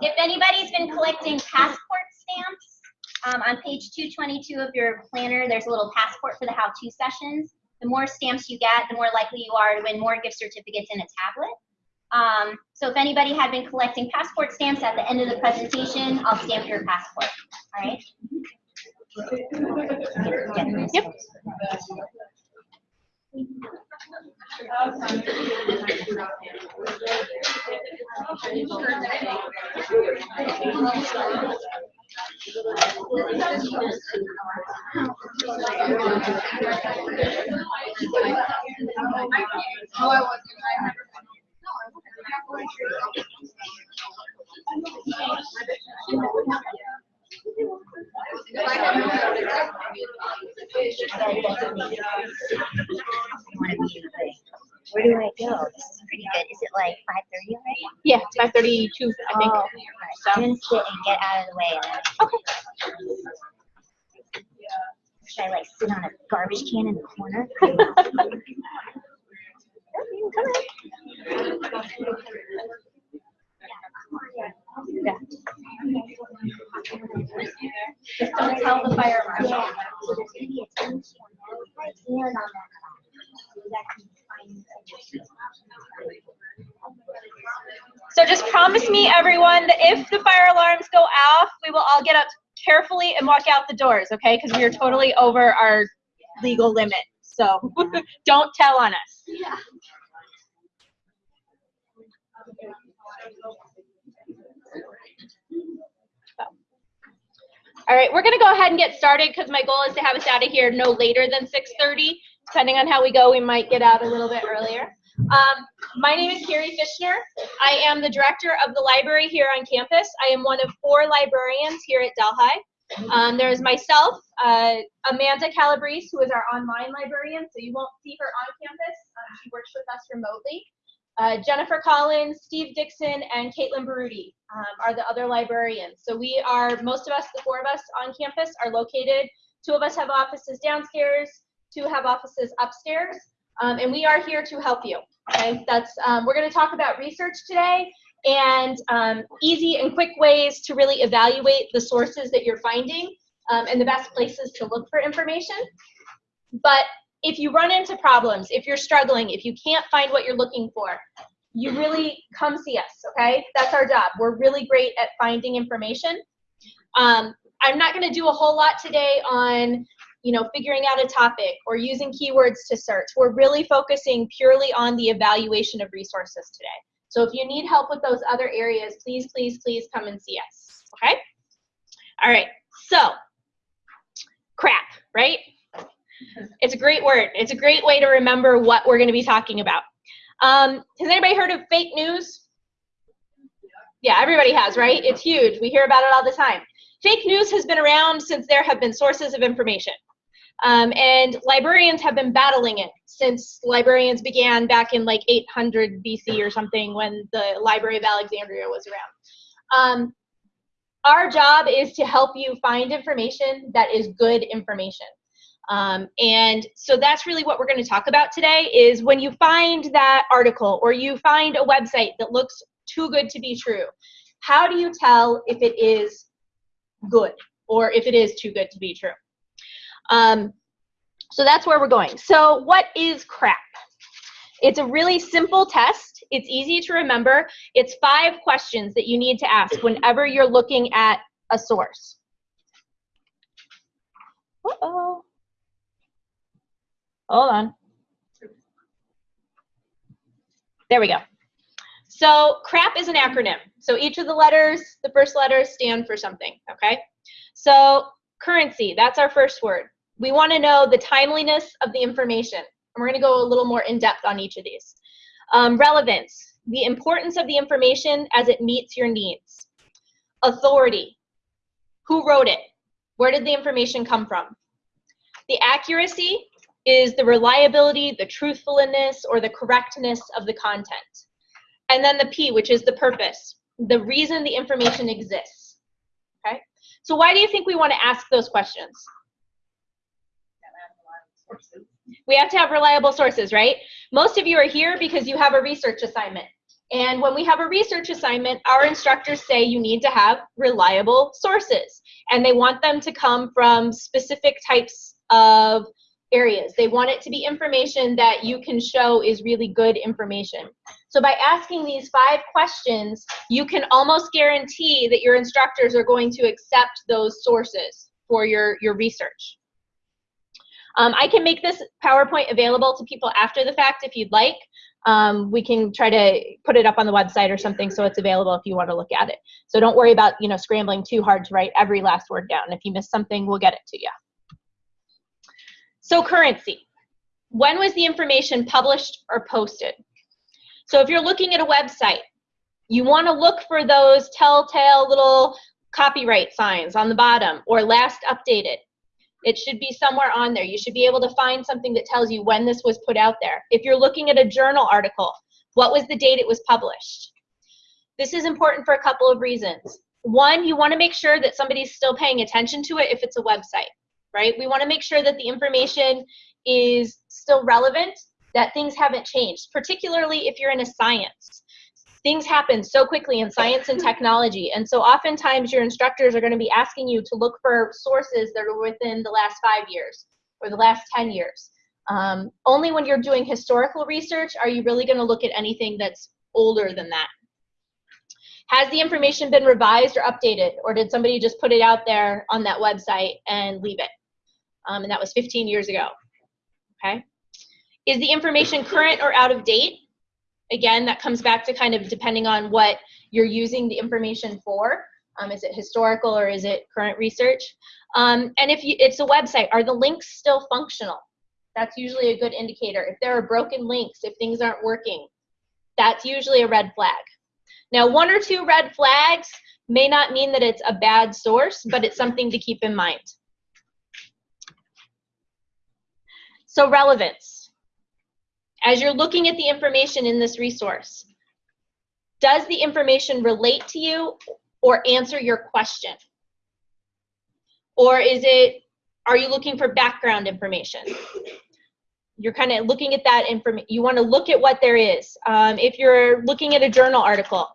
If anybody's been collecting passport stamps, um, on page 222 of your planner, there's a little passport for the how-to sessions. The more stamps you get, the more likely you are to win more gift certificates in a tablet. Um, so if anybody had been collecting passport stamps at the end of the presentation, I'll stamp your passport. All right? Yep. Where do I go? This is pretty good. Is it like 5:30 already? Yeah, it's 532, I think. Oh, I'm gonna sit and get out of the way. Okay. should I like sit on a garbage can in the corner? Just don't tell the fire marshal. Yeah. So there's gonna be a ten right here and on that side. So that can find- So just promise me, everyone, that if the fire alarms go off, we will all get up carefully and walk out the doors, okay? Because we are totally over our legal limit. So don't tell on us. Yeah. All right, we're gonna go ahead and get started because my goal is to have us out of here no later than 6:30. Depending on how we go, we might get out a little bit earlier. Um, my name is Carrie Fishner. I am the director of the library here on campus. I am one of four librarians here at Delhi. Um, there is myself, uh, Amanda Calabrese, who is our online librarian, so you won't see her on campus. Um, she works with us remotely. Uh, Jennifer Collins, Steve Dixon, and Caitlin Baruti um, are the other librarians. So we are, most of us, the four of us on campus are located. Two of us have offices downstairs, two have offices upstairs, um, and we are here to help you. Okay, that's um, we're going to talk about research today and um, easy and quick ways to really evaluate the sources that you're finding um, and the best places to look for information. But if you run into problems, if you're struggling, if you can't find what you're looking for, you really come see us, okay? That's our job. We're really great at finding information. Um, I'm not gonna do a whole lot today on you know, figuring out a topic or using keywords to search. We're really focusing purely on the evaluation of resources today. So if you need help with those other areas, please, please, please come and see us, okay? All right, so crap, right? It's a great word. It's a great way to remember what we're going to be talking about. Um, has anybody heard of fake news? Yeah, everybody has, right? It's huge. We hear about it all the time. Fake news has been around since there have been sources of information. Um, and librarians have been battling it since librarians began back in like 800 BC or something when the Library of Alexandria was around. Um, our job is to help you find information that is good information. Um, and so that's really what we're going to talk about today is when you find that article or you find a website that looks too good to be true, how do you tell if it is good or if it is too good to be true? Um, so that's where we're going. So what is CRAP? It's a really simple test. It's easy to remember. It's five questions that you need to ask whenever you're looking at a source. Uh-oh. Hold on. There we go. So CRAP is an acronym. So each of the letters, the first letters stand for something, okay? So currency, that's our first word. We want to know the timeliness of the information. And we're going to go a little more in depth on each of these. Um, relevance, the importance of the information as it meets your needs. Authority, who wrote it? Where did the information come from? The accuracy, is the reliability, the truthfulness, or the correctness of the content. And then the P, which is the purpose, the reason the information exists. Okay? So why do you think we want to ask those questions? We have to have reliable sources, right? Most of you are here because you have a research assignment. And when we have a research assignment, our instructors say you need to have reliable sources. And they want them to come from specific types of areas. They want it to be information that you can show is really good information. So by asking these five questions, you can almost guarantee that your instructors are going to accept those sources for your, your research. Um, I can make this PowerPoint available to people after the fact if you'd like. Um, we can try to put it up on the website or something so it's available if you want to look at it. So don't worry about you know scrambling too hard to write every last word down. If you miss something, we'll get it to you. So currency. When was the information published or posted? So if you're looking at a website, you want to look for those telltale little copyright signs on the bottom or last updated. It should be somewhere on there. You should be able to find something that tells you when this was put out there. If you're looking at a journal article, what was the date it was published? This is important for a couple of reasons. One, you want to make sure that somebody's still paying attention to it if it's a website right? We want to make sure that the information is still relevant, that things haven't changed, particularly if you're in a science. Things happen so quickly in science and technology, and so oftentimes your instructors are going to be asking you to look for sources that are within the last five years or the last 10 years. Um, only when you're doing historical research are you really going to look at anything that's older than that. Has the information been revised or updated, or did somebody just put it out there on that website and leave it? um, and that was 15 years ago. Okay. Is the information current or out of date? Again, that comes back to kind of depending on what you're using the information for. Um, is it historical or is it current research? Um, and if you, it's a website, are the links still functional? That's usually a good indicator. If there are broken links, if things aren't working, that's usually a red flag. Now, one or two red flags may not mean that it's a bad source, but it's something to keep in mind. So relevance. As you're looking at the information in this resource, does the information relate to you or answer your question? Or is it, are you looking for background information? You're kind of looking at that information. You want to look at what there is. Um, if you're looking at a journal article,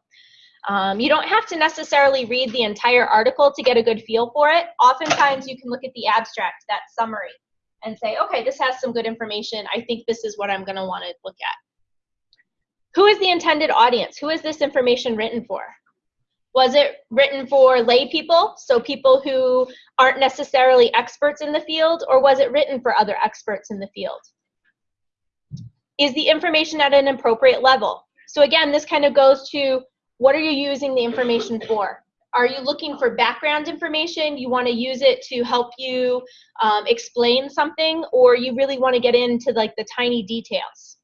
um, you don't have to necessarily read the entire article to get a good feel for it. Oftentimes you can look at the abstract, that summary and say, okay, this has some good information. I think this is what I'm going to want to look at. Who is the intended audience? Who is this information written for? Was it written for lay people, so people who aren't necessarily experts in the field, or was it written for other experts in the field? Is the information at an appropriate level? So again, this kind of goes to what are you using the information for? Are you looking for background information? You want to use it to help you um, explain something, or you really want to get into like the tiny details?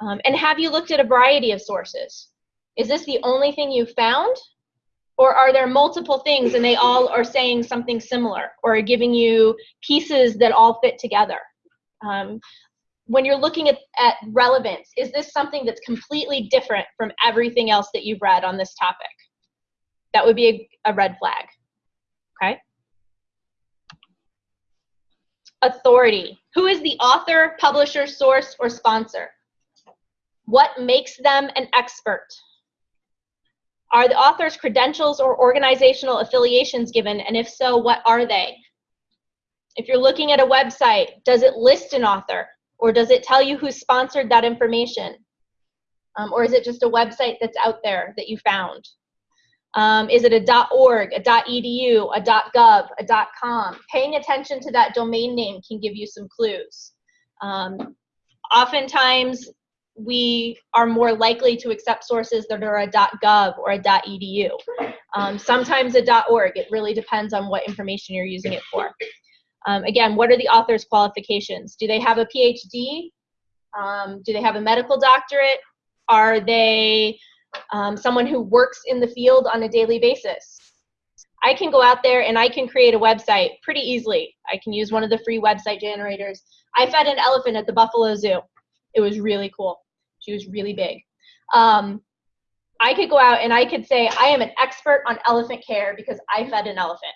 Um, and have you looked at a variety of sources? Is this the only thing you found? Or are there multiple things and they all are saying something similar or giving you pieces that all fit together? Um, when you're looking at, at relevance, is this something that's completely different from everything else that you've read on this topic? That would be a, a red flag. Okay? Authority. Who is the author, publisher, source, or sponsor? What makes them an expert? Are the author's credentials or organizational affiliations given, and if so, what are they? If you're looking at a website, does it list an author, or does it tell you who sponsored that information? Um, or is it just a website that's out there that you found? Um, is it a .org, a .edu, a .gov, a .com? Paying attention to that domain name can give you some clues. Um, oftentimes, we are more likely to accept sources that are a .gov or a .edu. Um, sometimes a .org. It really depends on what information you're using it for. Um, again, what are the author's qualifications? Do they have a PhD? Um, do they have a medical doctorate? Are they um, someone who works in the field on a daily basis. I can go out there and I can create a website pretty easily. I can use one of the free website generators. I fed an elephant at the Buffalo Zoo. It was really cool. She was really big. Um, I could go out and I could say, I am an expert on elephant care because I fed an elephant.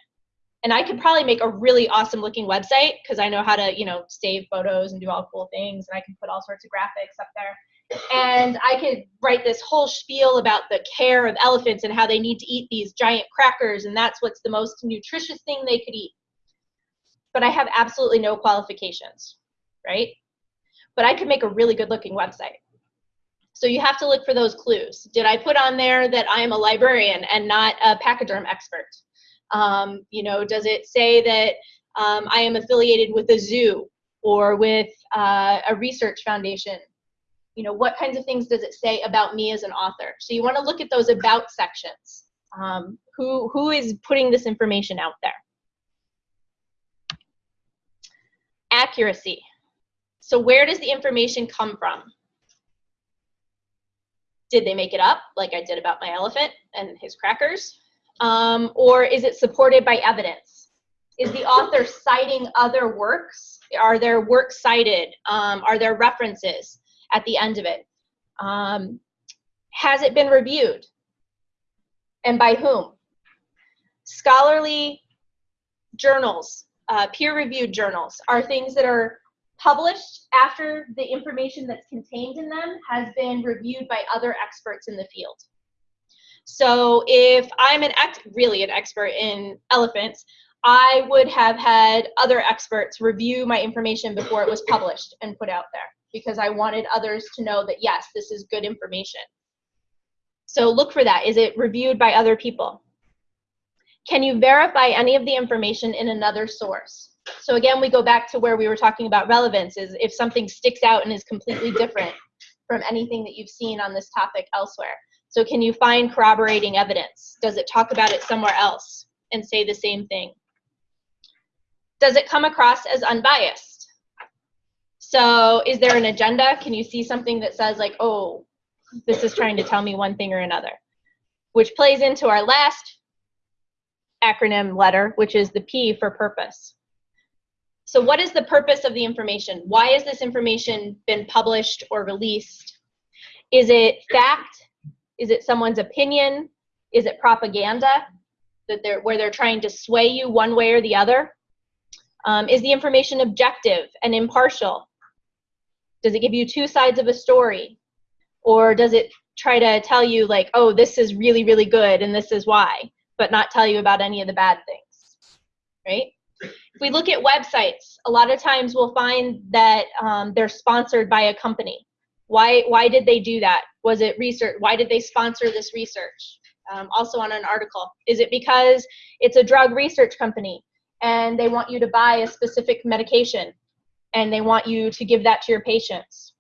And I could probably make a really awesome looking website because I know how to, you know, save photos and do all cool things. And I can put all sorts of graphics up there. And I could write this whole spiel about the care of elephants and how they need to eat these giant crackers. And that's what's the most nutritious thing they could eat. But I have absolutely no qualifications, right? But I could make a really good looking website. So you have to look for those clues. Did I put on there that I am a librarian and not a pachyderm expert? Um, you know, does it say that um, I am affiliated with a zoo or with uh, a research foundation? You know, what kinds of things does it say about me as an author? So you want to look at those about sections. Um, who, who is putting this information out there? Accuracy. So where does the information come from? Did they make it up, like I did about my elephant and his crackers? Um, or is it supported by evidence? Is the author citing other works? Are there works cited? Um, are there references at the end of it? Um, has it been reviewed? And by whom? Scholarly journals, uh, peer-reviewed journals, are things that are published after the information that's contained in them has been reviewed by other experts in the field. So if I'm an really an expert in elephants, I would have had other experts review my information before it was published and put out there because I wanted others to know that yes, this is good information. So look for that. Is it reviewed by other people? Can you verify any of the information in another source? So again, we go back to where we were talking about relevance is if something sticks out and is completely different from anything that you've seen on this topic elsewhere. So can you find corroborating evidence? Does it talk about it somewhere else and say the same thing? Does it come across as unbiased? So is there an agenda? Can you see something that says like, oh, this is trying to tell me one thing or another? Which plays into our last acronym letter, which is the P for purpose. So what is the purpose of the information? Why has this information been published or released? Is it fact? Is it someone's opinion? Is it propaganda that they're, where they're trying to sway you one way or the other? Um, is the information objective and impartial? Does it give you two sides of a story? Or does it try to tell you like, oh, this is really, really good and this is why, but not tell you about any of the bad things, right? If we look at websites, a lot of times we'll find that um, they're sponsored by a company. Why, why did they do that? Was it research? Why did they sponsor this research? Um, also on an article. Is it because it's a drug research company and they want you to buy a specific medication and they want you to give that to your patients?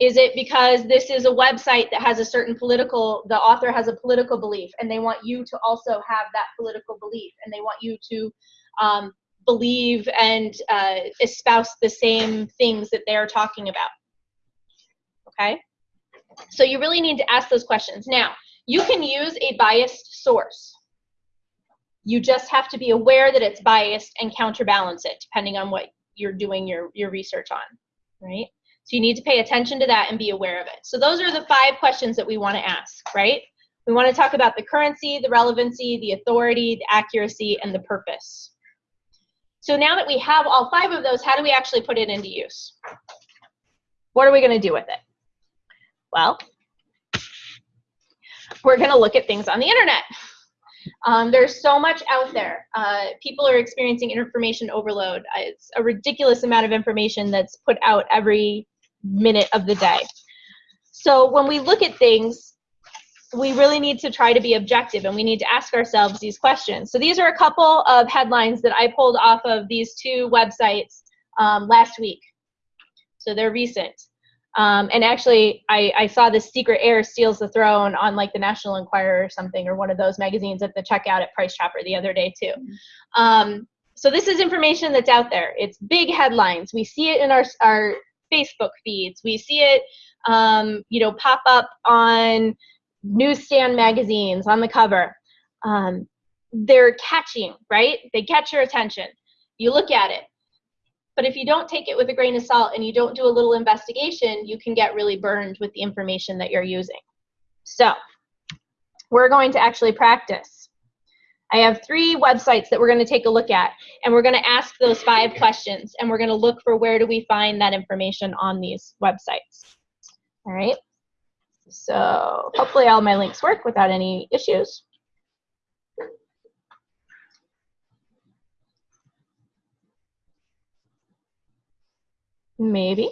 Is it because this is a website that has a certain political, the author has a political belief and they want you to also have that political belief and they want you to um, believe and uh, espouse the same things that they're talking about. Okay? So you really need to ask those questions. Now, you can use a biased source. You just have to be aware that it's biased and counterbalance it depending on what you're doing your, your research on, right? So you need to pay attention to that and be aware of it. So those are the five questions that we want to ask, right? We want to talk about the currency, the relevancy, the authority, the accuracy, and the purpose. So now that we have all five of those, how do we actually put it into use? What are we going to do with it? Well, we're going to look at things on the internet. Um, there's so much out there. Uh, people are experiencing information overload. Uh, it's a ridiculous amount of information that's put out every minute of the day. So when we look at things, we really need to try to be objective and we need to ask ourselves these questions. So these are a couple of headlines that I pulled off of these two websites um, last week. So they're recent. Um, and actually, I, I saw this Secret Heir Steals the Throne on like the National Enquirer or something, or one of those magazines at the checkout at Price Chopper the other day too. Um, so this is information that's out there. It's big headlines. We see it in our, our Facebook feeds. We see it, um, you know, pop up on newsstand magazines on the cover. Um, they're catching, right? They catch your attention. You look at it. But if you don't take it with a grain of salt and you don't do a little investigation, you can get really burned with the information that you're using. So we're going to actually practice. I have three websites that we're going to take a look at, and we're going to ask those five questions, and we're going to look for where do we find that information on these websites. All right. So hopefully all my links work without any issues. Maybe.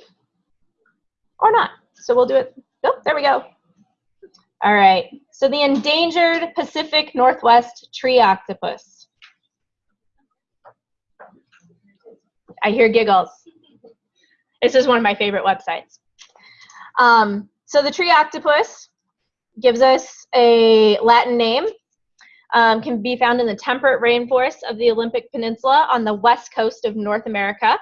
Or not. So we'll do it. Oh, there we go. All right. So the endangered Pacific Northwest tree octopus. I hear giggles. This is one of my favorite websites. Um, so the tree octopus gives us a Latin name. Um, can be found in the temperate rainforests of the Olympic Peninsula on the west coast of North America.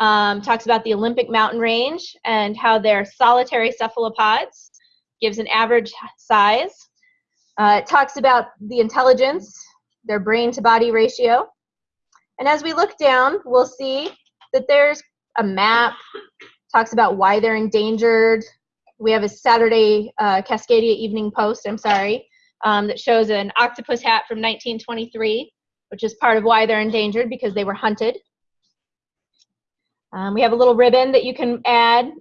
Um, talks about the Olympic mountain range and how they're solitary cephalopods, gives an average size. Uh, it talks about the intelligence, their brain to body ratio. And as we look down, we'll see that there's a map, talks about why they're endangered. We have a Saturday uh, Cascadia Evening Post, I'm sorry, um, that shows an octopus hat from 1923, which is part of why they're endangered because they were hunted. Um, we have a little ribbon that you can add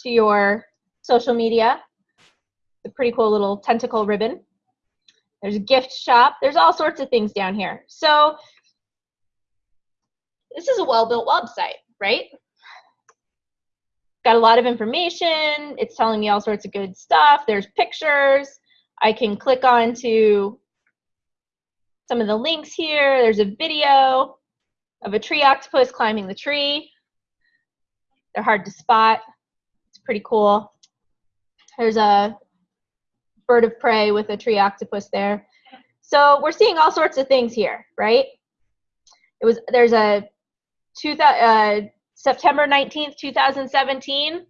to your social media. It's a pretty cool little tentacle ribbon. There's a gift shop. There's all sorts of things down here. So this is a well-built website, right? Got a lot of information. It's telling me all sorts of good stuff. There's pictures. I can click on to some of the links here. There's a video of a tree octopus climbing the tree. They're hard to spot. It's pretty cool. There's a bird of prey with a tree octopus there. So we're seeing all sorts of things here, right? It was there's a two, uh, September 19th, 2017.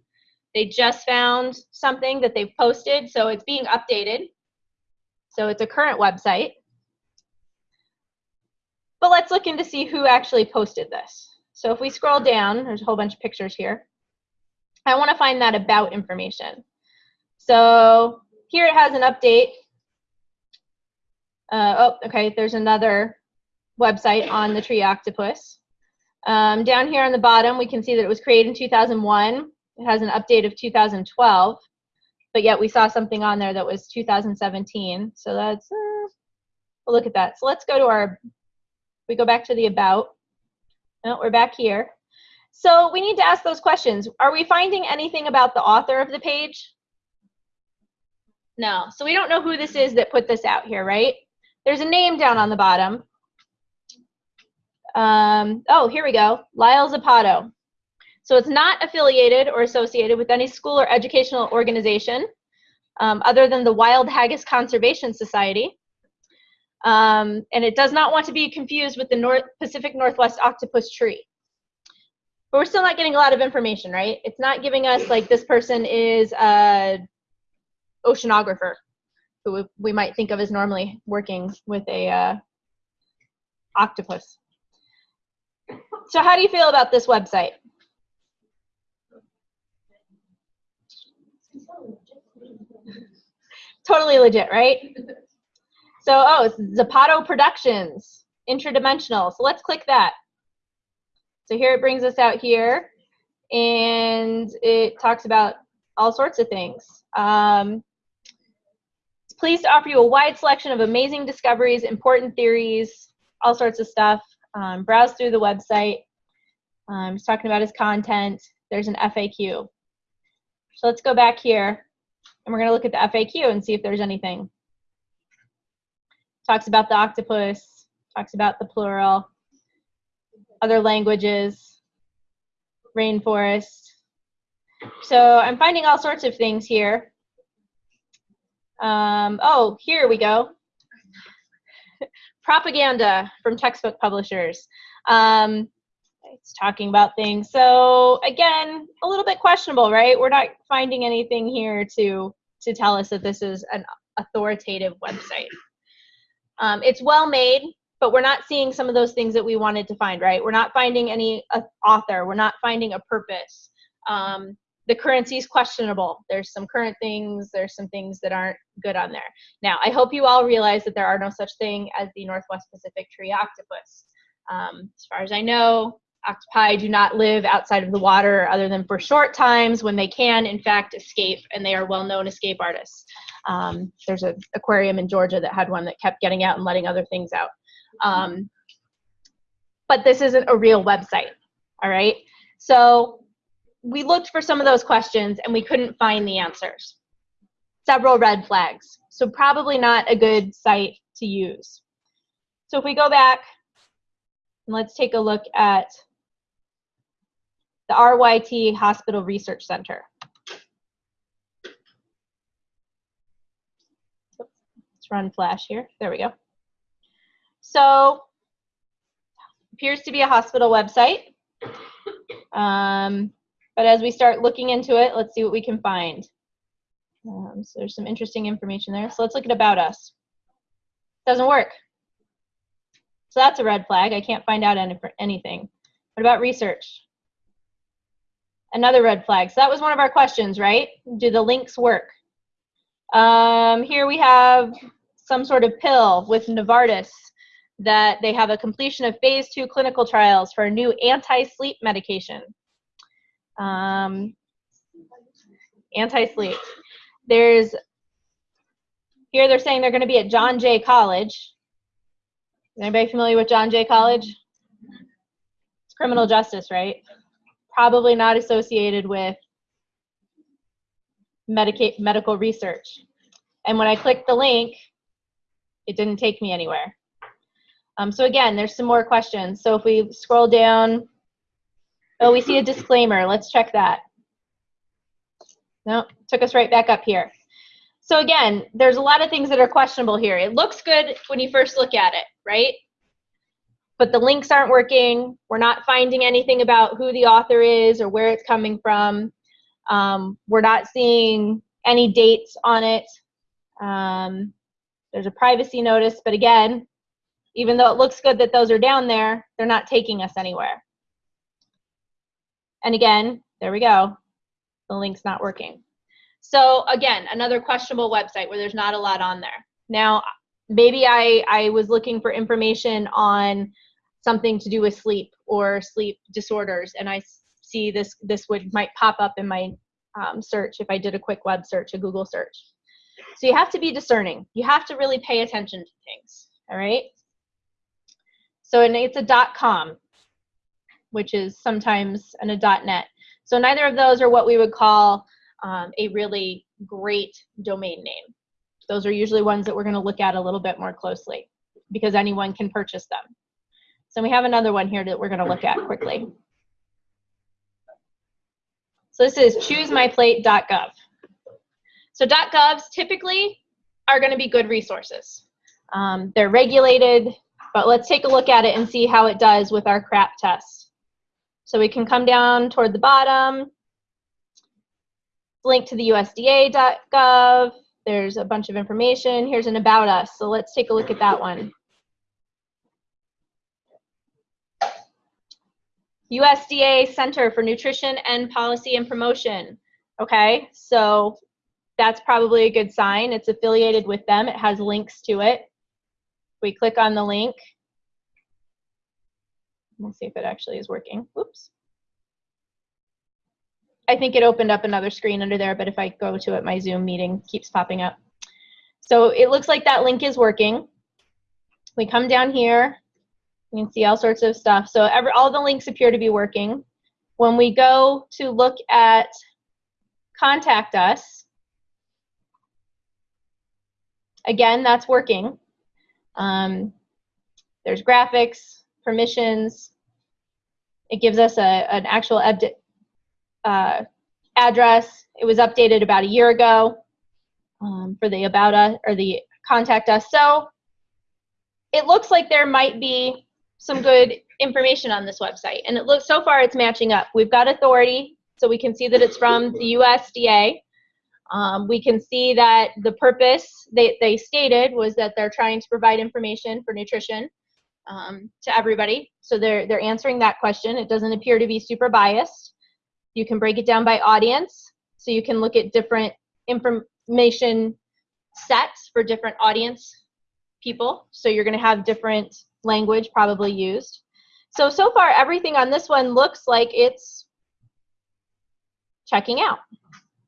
They just found something that they've posted, so it's being updated. So it's a current website. But let's look in to see who actually posted this. So if we scroll down, there's a whole bunch of pictures here. I want to find that about information. So here it has an update. Uh, oh, okay, there's another website on the tree octopus. Um, down here on the bottom, we can see that it was created in 2001. It has an update of 2012, but yet we saw something on there that was 2017. So that's, uh, we'll look at that. So let's go to our, we go back to the about. No, we're back here. So we need to ask those questions. Are we finding anything about the author of the page? No. So we don't know who this is that put this out here, right? There's a name down on the bottom. Um, oh, here we go. Lyle Zapato. So it's not affiliated or associated with any school or educational organization um, other than the Wild Haggis Conservation Society. Um, and it does not want to be confused with the North Pacific Northwest octopus tree. But we're still not getting a lot of information, right? It's not giving us like this person is a oceanographer who we might think of as normally working with a uh, octopus. So how do you feel about this website? totally legit, right? So, oh, it's Zapato Productions, Interdimensional. So let's click that. So here it brings us out here, and it talks about all sorts of things. Um, it's pleased to offer you a wide selection of amazing discoveries, important theories, all sorts of stuff. Um, browse through the website. Um, he's talking about his content. There's an FAQ. So let's go back here, and we're going to look at the FAQ and see if there's anything talks about the octopus, talks about the plural, other languages, rainforest. So I'm finding all sorts of things here. Um, oh, here we go. Propaganda from textbook publishers. Um, it's talking about things. So again, a little bit questionable, right? We're not finding anything here to to tell us that this is an authoritative website. Um, it's well made. but we're not seeing some of those things that we wanted to find, right? We're not finding any uh, author. We're not finding a purpose. Um, the currency is questionable. There's some current things. There's some things that aren't good on there. Now, I hope you all realize that there are no such thing as the Northwest Pacific tree octopus. Um, as far as I know, octopi do not live outside of the water other than for short times when they can, in fact, escape, and they are well-known escape artists. Um, there's an aquarium in Georgia that had one that kept getting out and letting other things out. Um, but this isn't a real website, all right? So we looked for some of those questions and we couldn't find the answers. Several red flags. So probably not a good site to use. So if we go back, and let's take a look at the RYT Hospital Research Center. Let's run Flash here. There we go. So, appears to be a hospital website. Um, but as we start looking into it, let's see what we can find. Um, so there's some interesting information there. So let's look at About Us. Doesn't work. So that's a red flag. I can't find out any, anything. What about research? Another red flag. So that was one of our questions, right? Do the links work? Um, here we have some sort of pill with Novartis that they have a completion of phase two clinical trials for a new anti-sleep medication. Um, anti-sleep. There's, here they're saying they're gonna be at John Jay College. Anybody familiar with John Jay College? It's criminal justice, right? Probably not associated with medica medical research. And when I clicked the link, it didn't take me anywhere. Um, so again, there's some more questions. So if we scroll down, oh, we see a disclaimer. Let's check that. No, took us right back up here. So again, there's a lot of things that are questionable here. It looks good when you first look at it, right? But the links aren't working. We're not finding anything about who the author is or where it's coming from. Um, we're not seeing any dates on it. Um, there's a privacy notice, but again, even though it looks good that those are down there, they're not taking us anywhere. And again, there we go. The link's not working. So again, another questionable website where there's not a lot on there. Now, maybe I, I was looking for information on something to do with sleep or sleep disorders, and I see this this would might pop up in my um, search if I did a quick web search, a Google search. So you have to be discerning. You have to really pay attention to things. All right. So and it's a dot .com, which is sometimes and a dot .net. So neither of those are what we would call um, a really great domain name. Those are usually ones that we're going to look at a little bit more closely because anyone can purchase them. So we have another one here that we're going to look at quickly. So this is choosemyplate.gov. So .govs typically are going to be good resources. Um, they're regulated, but let's take a look at it and see how it does with our CRAP test. So we can come down toward the bottom, link to the USDA.gov. There's a bunch of information. Here's an about us. So let's take a look at that one. USDA Center for Nutrition and Policy and Promotion. Okay, so that's probably a good sign. It's affiliated with them. It has links to it. We click on the link. Let's see if it actually is working. Oops. I think it opened up another screen under there, but if I go to it, my Zoom meeting keeps popping up. So it looks like that link is working. We come down here, you can see all sorts of stuff. So every, all the links appear to be working. When we go to look at contact us, again, that's working. Um, there's graphics, permissions. It gives us a, an actual uh, address. It was updated about a year ago um, for the about us or the contact us. So it looks like there might be some good information on this website. And it looks so far it's matching up. We've got authority, so we can see that it's from the USDA. Um, we can see that the purpose they, they stated was that they're trying to provide information for nutrition. um, to everybody. So they're, they're answering that question. It doesn't appear to be super biased. You can break it down by audience. So you can look at different information sets for different audience people. So you're going to have different language probably used. So, so far everything on this one looks like it's checking out.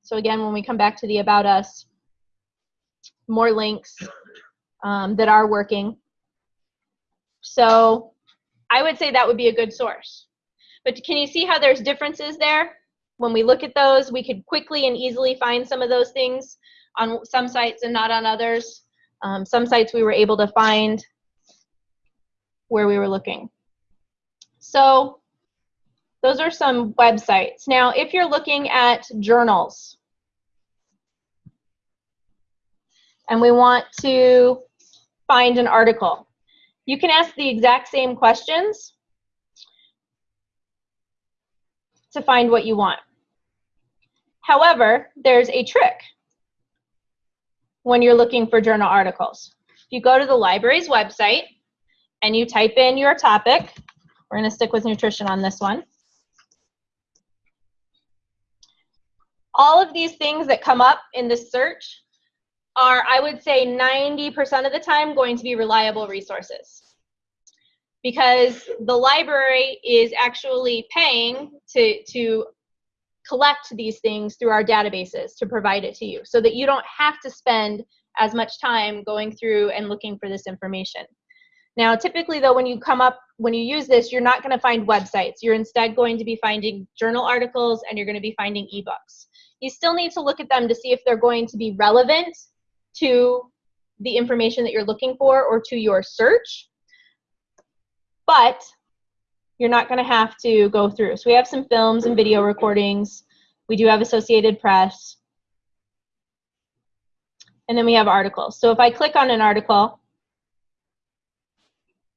So again, when we come back to the About Us, more links um, that are working. So I would say that would be a good source. But can you see how there's differences there? When we look at those, we could quickly and easily find some of those things on some sites and not on others. Um, some sites we were able to find where we were looking. So those are some websites. Now, if you're looking at journals, and we want to find an article, you can ask the exact same questions to find what you want. However, there's a trick when you're looking for journal articles. If you go to the library's website and you type in your topic, we're going to stick with nutrition on this one. All of these things that come up in this search are, I would say, 90% of the time going to be reliable resources. Because the library is actually paying to, to collect these things through our databases to provide it to you so that you don't have to spend as much time going through and looking for this information. Now, typically though, when you come up, when you use this, you're not gonna find websites. You're instead going to be finding journal articles and you're gonna be finding ebooks. You still need to look at them to see if they're going to be relevant to the information that you're looking for or to your search. But you're not going to have to go through. So we have some films and video recordings. We do have Associated Press. And then we have articles. So if I click on an article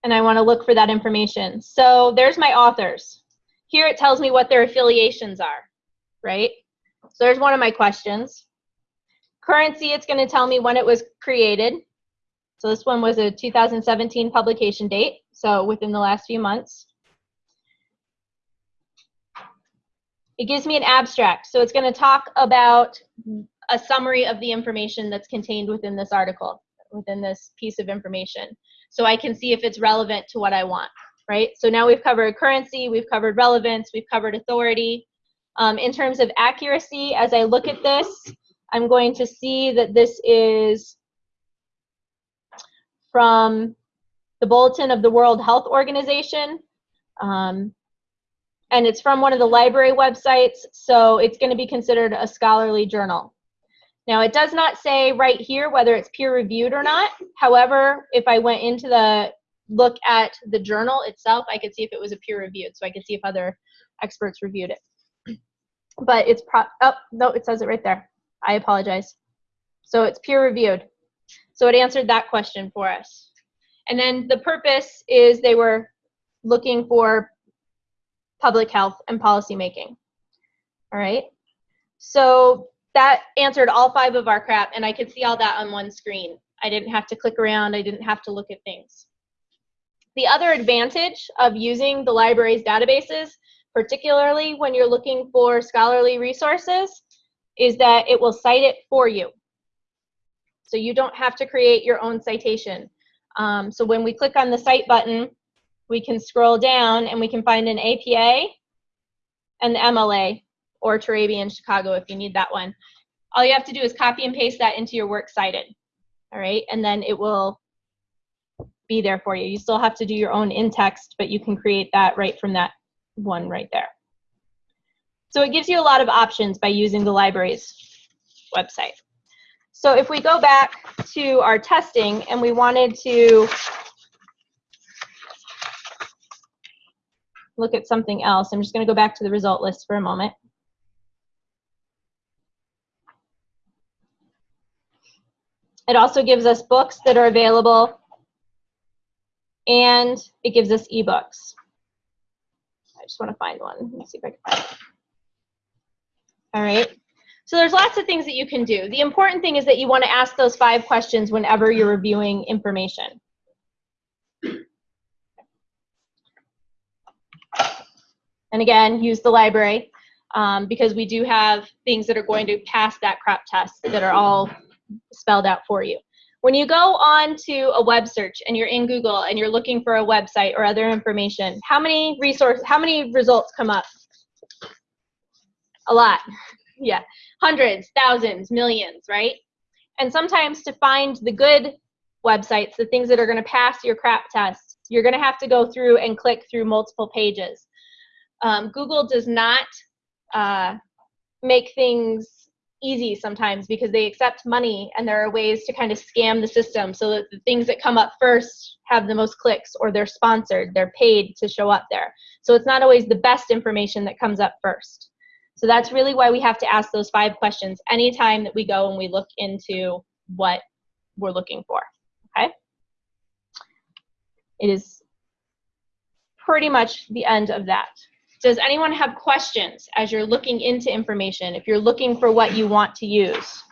and I want to look for that information. So there's my authors. Here it tells me what their affiliations are, right? So there's one of my questions. Currency, it's going to tell me when it was created. So this one was a 2017 publication date, so within the last few months. It gives me an abstract, so it's going to talk about a summary of the information that's contained within this article, within this piece of information. So I can see if it's relevant to what I want, right? So now we've covered currency, we've covered relevance, we've covered authority. Um, in terms of accuracy, as I look at this, I'm going to see that this is from the Bulletin of the World Health Organization. Um, and it's from one of the library websites, so it's going to be considered a scholarly journal. Now, it does not say right here whether it's peer-reviewed or not. However, if I went into the look at the journal itself, I could see if it was a peer-reviewed, so I could see if other experts reviewed it. But it's pro- oh no, it says it right there. I apologize. So it's peer reviewed. So it answered that question for us. And then the purpose is they were looking for public health and policy making. All right. So that answered all five of our crap, and I could see all that on one screen. I didn't have to click around, I didn't have to look at things. The other advantage of using the library's databases, particularly when you're looking for scholarly resources, is that it will cite it for you. So you don't have to create your own citation. Um, so when we click on the cite button, we can scroll down and we can find an APA and the MLA or Turabian Chicago if you need that one. All you have to do is copy and paste that into your works cited. All right, and then it will be there for you. You still have to do your own in-text, but you can create that right from that one right there. So it gives you a lot of options by using the library's website. So if we go back to our testing and we wanted to look at something else, I'm just going to go back to the result list for a moment. It also gives us books that are available and it gives us ebooks. I just want to find one. Let me see if I can find it. All right. So there's lots of things that you can do. The important thing is that you want to ask those five questions whenever you're reviewing information. And again, use the library um, because we do have things that are going to pass that crap test that are all spelled out for you. When you go on to a web search and you're in Google and you're looking for a website or other information, how many resources, how many results come up? A lot. Yeah. Hundreds, thousands, millions, right? And sometimes to find the good websites, the things that are going to pass your crap test, you're going to have to go through and click through multiple pages. Um, Google does not uh, make things easy sometimes because they accept money and there are ways to kind of scam the system so that the things that come up first have the most clicks or they're sponsored, they're paid to show up there. So it's not always the best information that comes up first. So that's really why we have to ask those five questions anytime that we go and we look into what we're looking for, okay? It is pretty much the end of that. Does anyone have questions as you're looking into information, if you're looking for what you want to use?